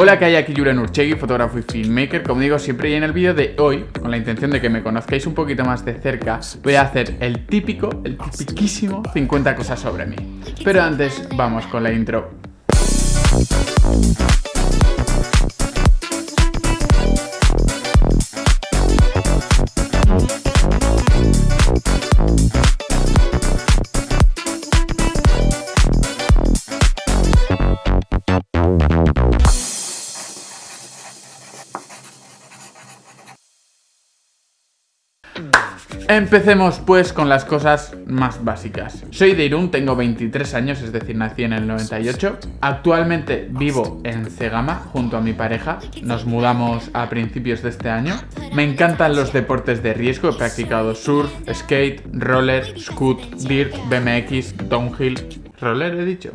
Hola, que hay aquí Julen Urchegui, fotógrafo y filmmaker, como digo siempre y en el vídeo de hoy, con la intención de que me conozcáis un poquito más de cerca, voy a hacer el típico, el tipiquísimo 50 cosas sobre mí. Pero antes, vamos con la intro. Empecemos pues con las cosas más básicas. Soy de Irún, tengo 23 años, es decir, nací en el 98. Actualmente vivo en Cegama junto a mi pareja. Nos mudamos a principios de este año. Me encantan los deportes de riesgo, he practicado surf, skate, roller, scoot, dirt, BMX, downhill... ¿Roller he dicho?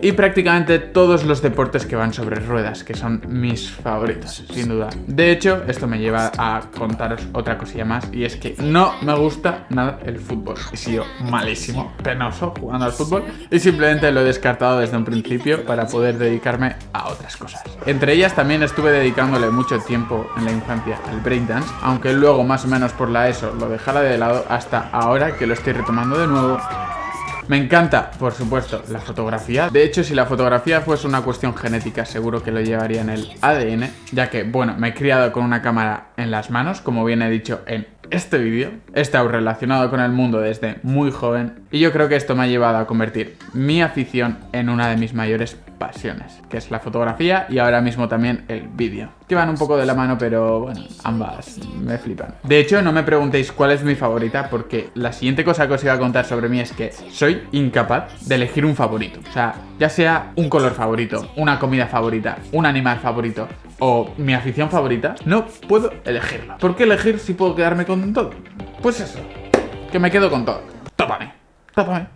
Y prácticamente todos los deportes que van sobre ruedas, que son mis favoritos, sin duda. De hecho, esto me lleva a contaros otra cosilla más, y es que no me gusta nada el fútbol. He sido malísimo, penoso jugando al fútbol, y simplemente lo he descartado desde un principio para poder dedicarme a otras cosas. Entre ellas también estuve dedicándole mucho tiempo en la infancia al breakdance, aunque luego más o menos por la ESO lo dejara de lado hasta ahora que lo estoy retomando de nuevo me encanta, por supuesto, la fotografía. De hecho, si la fotografía fuese una cuestión genética, seguro que lo llevaría en el ADN, ya que, bueno, me he criado con una cámara en las manos, como bien he dicho en este vídeo. He estado relacionado con el mundo desde muy joven y yo creo que esto me ha llevado a convertir mi afición en una de mis mayores que es la fotografía y ahora mismo también el vídeo. Que van un poco de la mano, pero bueno, ambas me flipan. De hecho, no me preguntéis cuál es mi favorita, porque la siguiente cosa que os iba a contar sobre mí es que soy incapaz de elegir un favorito. O sea, ya sea un color favorito, una comida favorita, un animal favorito o mi afición favorita, no puedo elegirla. ¿Por qué elegir si puedo quedarme con todo? Pues eso, que me quedo con todo. Tópame.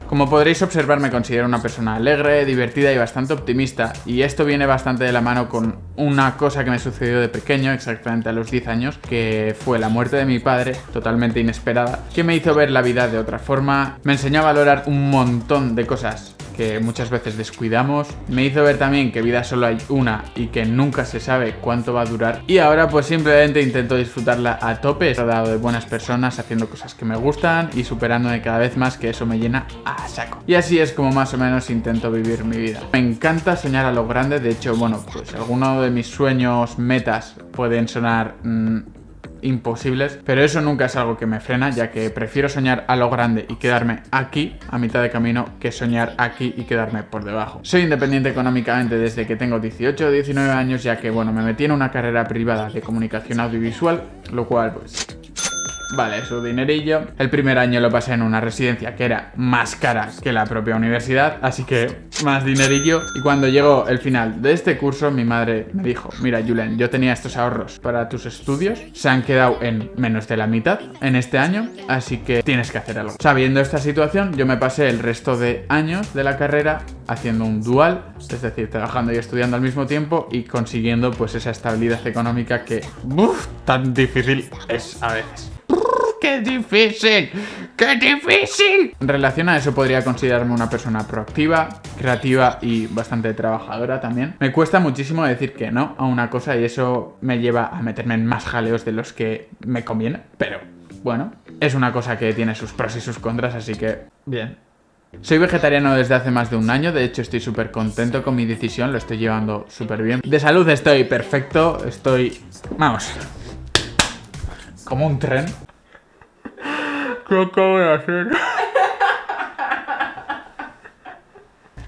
Como podréis observar me considero una persona alegre, divertida y bastante optimista. Y esto viene bastante de la mano con una cosa que me sucedió de pequeño, exactamente a los 10 años, que fue la muerte de mi padre, totalmente inesperada, que me hizo ver la vida de otra forma, me enseñó a valorar un montón de cosas que muchas veces descuidamos. Me hizo ver también que vida solo hay una y que nunca se sabe cuánto va a durar. Y ahora pues simplemente intento disfrutarla a tope, rodeado de buenas personas, haciendo cosas que me gustan y superándome cada vez más que eso me llena a saco. Y así es como más o menos intento vivir mi vida. Me encanta soñar a lo grande, de hecho, bueno, pues alguno de mis sueños, metas pueden sonar... Mm, imposibles, pero eso nunca es algo que me frena, ya que prefiero soñar a lo grande y quedarme aquí, a mitad de camino, que soñar aquí y quedarme por debajo. Soy independiente económicamente desde que tengo 18 o 19 años, ya que, bueno, me metí en una carrera privada de comunicación audiovisual, lo cual, pues, Vale, su dinerillo. El primer año lo pasé en una residencia que era más cara que la propia universidad, así que más dinerillo. Y cuando llegó el final de este curso, mi madre me dijo, mira Julen, yo tenía estos ahorros para tus estudios, se han quedado en menos de la mitad en este año, así que tienes que hacer algo. Sabiendo esta situación, yo me pasé el resto de años de la carrera haciendo un dual, es decir, trabajando y estudiando al mismo tiempo y consiguiendo pues esa estabilidad económica que, tan difícil es a veces. ¡Qué difícil! ¡Qué difícil! En relación a eso podría considerarme una persona proactiva, creativa y bastante trabajadora también. Me cuesta muchísimo decir que no a una cosa y eso me lleva a meterme en más jaleos de los que me conviene. Pero, bueno, es una cosa que tiene sus pros y sus contras, así que, bien. Soy vegetariano desde hace más de un año, de hecho estoy súper contento con mi decisión, lo estoy llevando súper bien. De salud estoy perfecto, estoy... vamos... Como un tren. ¿Qué acabo de hacer?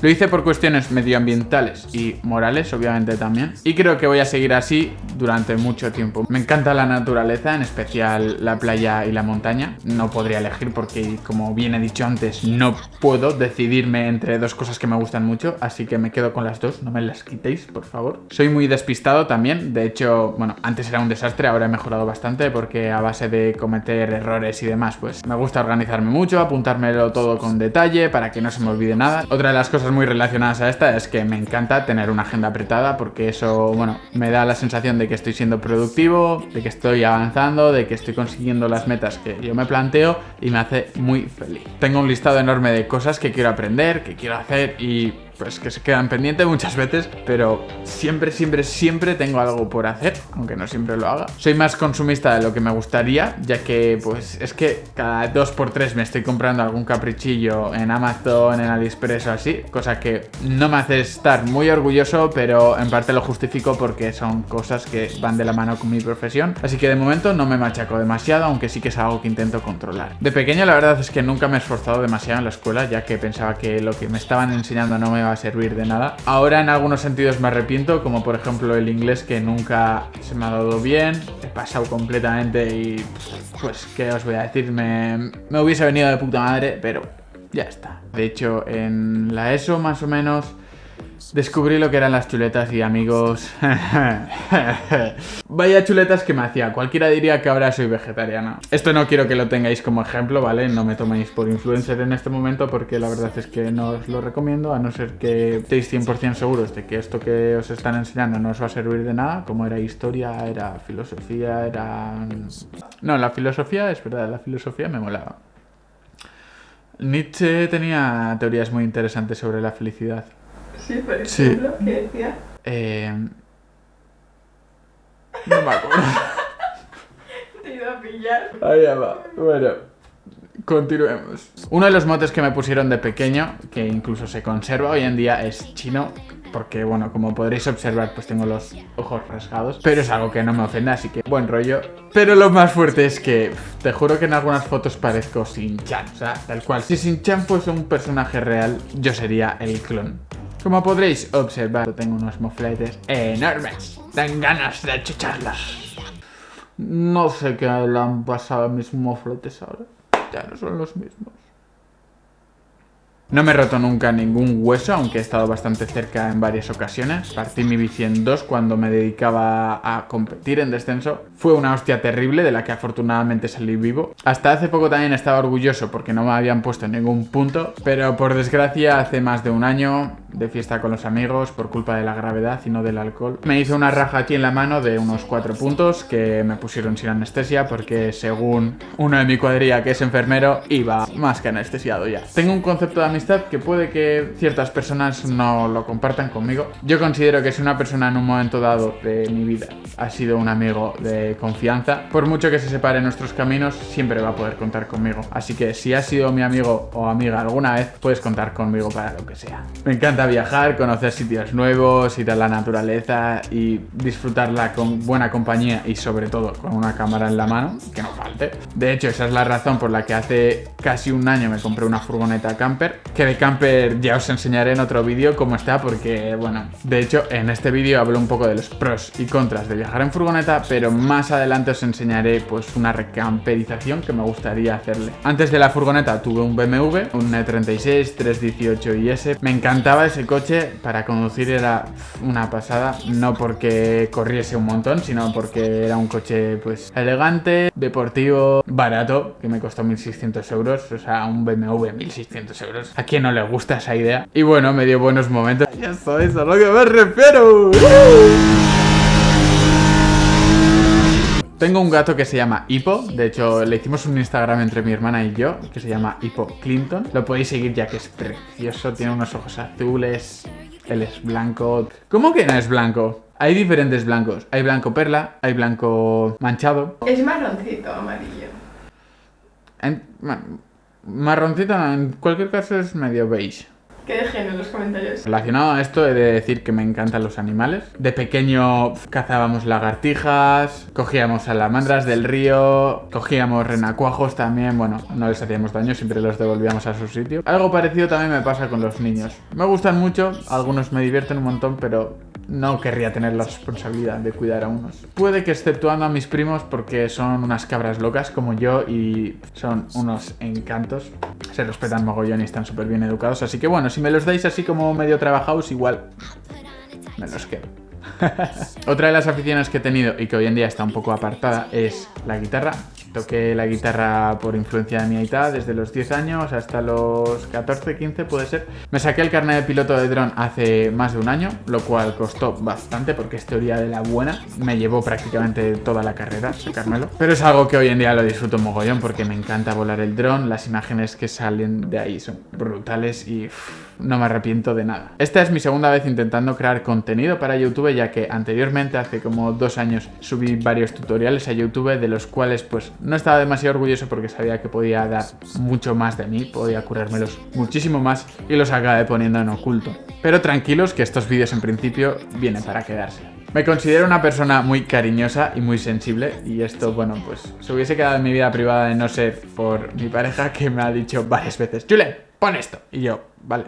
Lo hice por cuestiones medioambientales y morales, obviamente también. Y creo que voy a seguir así durante mucho tiempo. Me encanta la naturaleza, en especial la playa y la montaña. No podría elegir porque, como bien he dicho antes, no puedo decidirme entre dos cosas que me gustan mucho. Así que me quedo con las dos, no me las quitéis, por favor. Soy muy despistado también. De hecho, bueno, antes era un desastre, ahora he mejorado bastante porque a base de cometer errores y demás, pues me gusta organizarme mucho, apuntármelo todo con detalle para que no se me olvide nada. Otra de las cosas muy relacionadas a esta es que me encanta tener una agenda apretada porque eso, bueno, me da la sensación de que estoy siendo productivo, de que estoy avanzando, de que estoy consiguiendo las metas que yo me planteo y me hace muy feliz. Tengo un listado enorme de cosas que quiero aprender, que quiero hacer y pues que se quedan pendientes muchas veces, pero siempre, siempre, siempre tengo algo por hacer, aunque no siempre lo haga. Soy más consumista de lo que me gustaría, ya que pues es que cada dos por tres me estoy comprando algún caprichillo en Amazon, en AliExpress o así, cosa que no me hace estar muy orgulloso, pero en parte lo justifico porque son cosas que van de la mano con mi profesión, así que de momento no me machaco demasiado, aunque sí que es algo que intento controlar. De pequeño la verdad es que nunca me he esforzado demasiado en la escuela, ya que pensaba que lo que me estaban enseñando no me iba a servir de nada. Ahora en algunos sentidos me arrepiento, como por ejemplo el inglés que nunca se me ha dado bien, he pasado completamente y pues qué os voy a decir, me, me hubiese venido de puta madre, pero ya está. De hecho en la ESO más o menos Descubrí lo que eran las chuletas y amigos... Vaya chuletas que me hacía. Cualquiera diría que ahora soy vegetariana. Esto no quiero que lo tengáis como ejemplo, ¿vale? No me toméis por influencer en este momento porque la verdad es que no os lo recomiendo a no ser que estéis 100% seguros de que esto que os están enseñando no os va a servir de nada, como era historia, era filosofía, era... No, la filosofía, es verdad, la filosofía me molaba. Nietzsche tenía teorías muy interesantes sobre la felicidad. Sí, por ejemplo, ¿qué decía? Eh... No me acuerdo. Te iba a pillar. Ahí va. Bueno, continuemos. Uno de los motes que me pusieron de pequeño, que incluso se conserva hoy en día, es chino. Porque, bueno, como podréis observar, pues tengo los ojos rasgados. Pero es algo que no me ofende, así que buen rollo. Pero lo más fuerte es que, te juro que en algunas fotos parezco Shin-Chan. O sea, tal cual. Si Shin-Chan fuese un personaje real, yo sería el clon. Como podréis observar, tengo unos mofletes enormes. Dan ganas de chucharlos. No sé qué le han pasado a mis mofletes ahora. Ya no son los mismos. No me he roto nunca ningún hueso, aunque he estado bastante cerca en varias ocasiones. Partí mi bici en dos cuando me dedicaba a competir en descenso. Fue una hostia terrible de la que afortunadamente salí vivo. Hasta hace poco también estaba orgulloso porque no me habían puesto en ningún punto, pero por desgracia hace más de un año de fiesta con los amigos por culpa de la gravedad y no del alcohol. Me hizo una raja aquí en la mano de unos cuatro puntos que me pusieron sin anestesia porque según uno de mi cuadrilla que es enfermero iba más que anestesiado ya. Tengo un concepto de amistad que puede que ciertas personas no lo compartan conmigo. Yo considero que si una persona en un momento dado de mi vida ha sido un amigo de confianza, por mucho que se separen nuestros caminos, siempre va a poder contar conmigo. Así que si has sido mi amigo o amiga alguna vez, puedes contar conmigo para lo que sea. Me encanta viajar, conocer sitios nuevos, ir a la naturaleza y disfrutarla con buena compañía y sobre todo con una cámara en la mano, que no De hecho, esa es la razón por la que hace casi un año me compré una furgoneta camper, que de camper ya os enseñaré en otro vídeo cómo está, porque bueno, de hecho en este vídeo hablo un poco de los pros y contras de viajar en furgoneta, pero más adelante os enseñaré pues una recamperización que me gustaría hacerle. Antes de la furgoneta tuve un BMW, un E36 318 IS, me encantaba ese coche para conducir era una pasada, no porque corriese un montón, sino porque era un coche pues elegante, deportivo, barato, que me costó 1600 euros, o sea, un BMW 1600 euros. ¿A quién no le gusta esa idea? Y bueno, me dio buenos momentos. Ya sabéis a lo que me refiero. Tengo un gato que se llama Hippo, de hecho le hicimos un Instagram entre mi hermana y yo, que se llama Hippo Clinton. Lo podéis seguir ya que es precioso, tiene unos ojos azules, él es blanco. ¿Cómo que no es blanco? Hay diferentes blancos, hay blanco perla, hay blanco manchado. Es marroncito, amarillo. En- ma- marroncito, en cualquier caso es medio beige. Que dejen en los comentarios. Relacionado a esto he de decir que me encantan los animales. De pequeño cazábamos lagartijas, cogíamos salamandras del río, cogíamos renacuajos también, bueno, no les hacíamos daño, siempre los devolvíamos a su sitio. Algo parecido también me pasa con los niños. Me gustan mucho, algunos me divierten un montón, pero no querría tener la responsabilidad de cuidar a unos. Puede que exceptuando a mis primos porque son unas cabras locas como yo y son unos encantos. Se respetan mogollón y están súper bien educados. Así que bueno, si me los dais así como medio trabajados, igual me los quedo. Otra de las aficiones que he tenido y que hoy en día está un poco apartada es la guitarra. Toqué la guitarra por influencia de mi aita desde los 10 años hasta los 14, 15 puede ser. Me saqué el carnet de piloto de dron hace más de un año, lo cual costó bastante porque es teoría de la buena. Me llevó prácticamente toda la carrera sacármelo. Pero es algo que hoy en día lo disfruto mogollón porque me encanta volar el dron, las imágenes que salen de ahí son brutales y no me arrepiento de nada. Esta es mi segunda vez intentando crear contenido para YouTube ya que anteriormente hace como dos años subí varios tutoriales a YouTube de los cuales pues no estaba demasiado orgulloso porque sabía que podía dar mucho más de mí, podía curármelos muchísimo más y los acabé poniendo en oculto. Pero tranquilos que estos vídeos en principio vienen para quedarse. Me considero una persona muy cariñosa y muy sensible y esto, bueno, pues se hubiese quedado en mi vida privada de no ser por mi pareja que me ha dicho varias veces Julen, pon esto. Y yo, vale.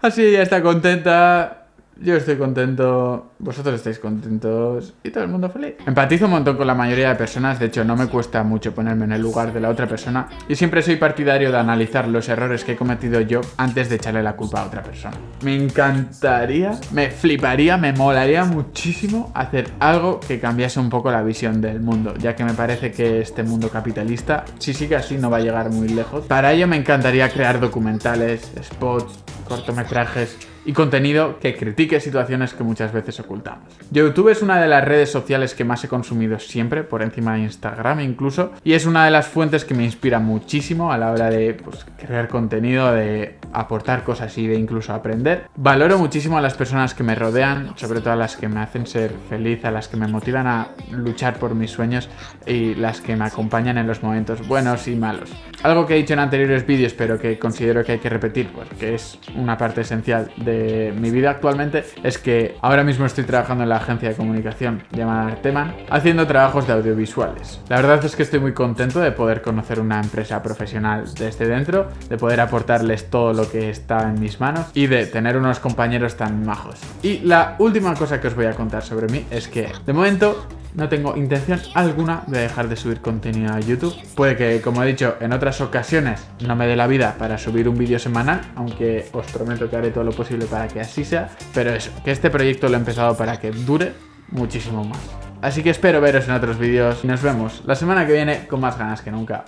Así ya está contenta, yo estoy contento, vosotros estáis contentos y todo el mundo feliz. Empatizo un montón con la mayoría de personas, de hecho no me cuesta mucho ponerme en el lugar de la otra persona y siempre soy partidario de analizar los errores que he cometido yo antes de echarle la culpa a otra persona. Me encantaría, me fliparía, me molaría muchísimo hacer algo que cambiase un poco la visión del mundo, ya que me parece que este mundo capitalista, si sigue así, no va a llegar muy lejos. Para ello me encantaría crear documentales, spots, cortometrajes y contenido que critique situaciones que muchas veces ocultamos. YouTube es una de las redes sociales que más he consumido siempre, por encima de Instagram incluso, y es una de las fuentes que me inspira muchísimo a la hora de pues, crear contenido, de aportar cosas y de incluso aprender. Valoro muchísimo a las personas que me rodean, sobre todo a las que me hacen ser feliz, a las que me motivan a luchar por mis sueños y las que me acompañan en los momentos buenos y malos. Algo que he dicho en anteriores vídeos, pero que considero que hay que repetir, porque es una parte esencial de mi vida actualmente es que ahora mismo estoy trabajando en la agencia de comunicación llamada Teman, haciendo trabajos de audiovisuales. La verdad es que estoy muy contento de poder conocer una empresa profesional desde dentro, de poder aportarles todo lo que está en mis manos y de tener unos compañeros tan majos. Y la última cosa que os voy a contar sobre mí es que de momento no tengo intención alguna de dejar de subir contenido a YouTube. Puede que, como he dicho, en otras ocasiones no me dé la vida para subir un vídeo semanal, aunque os prometo que haré todo lo posible para que así sea, pero eso, que este proyecto lo he empezado para que dure muchísimo más. Así que espero veros en otros vídeos y nos vemos la semana que viene con más ganas que nunca.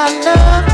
I love